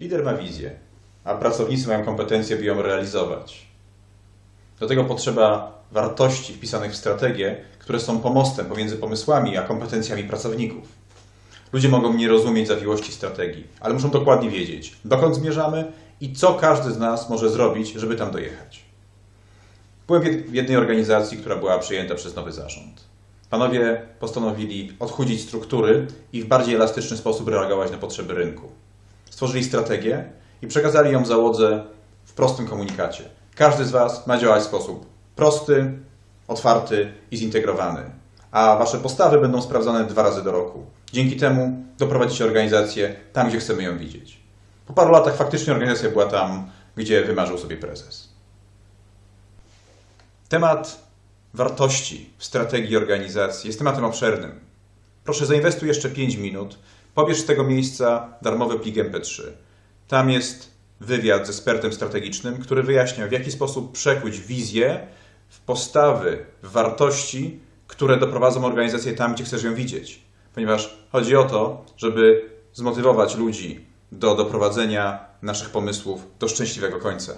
Lider ma wizję, a pracownicy mają kompetencje, by ją realizować. Do tego potrzeba wartości wpisanych w strategię, które są pomostem pomiędzy pomysłami a kompetencjami pracowników. Ludzie mogą nie rozumieć zawiłości strategii, ale muszą dokładnie wiedzieć, dokąd zmierzamy i co każdy z nas może zrobić, żeby tam dojechać. Byłem w jed- w jednej organizacji, która była przyjęta przez nowy zarząd. Panowie postanowili odchudzić struktury i w bardziej elastyczny sposób reagować na potrzeby rynku. Stworzyli strategię i przekazali ją załodze w prostym komunikacie. Każdy z Was ma działać w sposób prosty, otwarty i zintegrowany, a Wasze postawy będą sprawdzane dwa razy do roku. Dzięki temu doprowadzicie organizację tam, gdzie chcemy ją widzieć. Po paru latach faktycznie organizacja była tam, gdzie wymarzył sobie prezes. Temat wartości w strategii organizacji jest tematem obszernym. Proszę zainwestuj jeszcze 5 minut, pobierz z tego miejsca darmowy plik MP3. Tam jest wywiad z ekspertem strategicznym, który wyjaśnia, w jaki sposób przekuć wizję w postawy, w wartości, które doprowadzą organizację tam, gdzie chcesz ją widzieć. Ponieważ chodzi o to, żeby zmotywować ludzi do doprowadzenia naszych pomysłów do szczęśliwego końca.